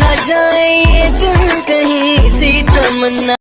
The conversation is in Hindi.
न जाए दिल कहीं सी तमन्ना।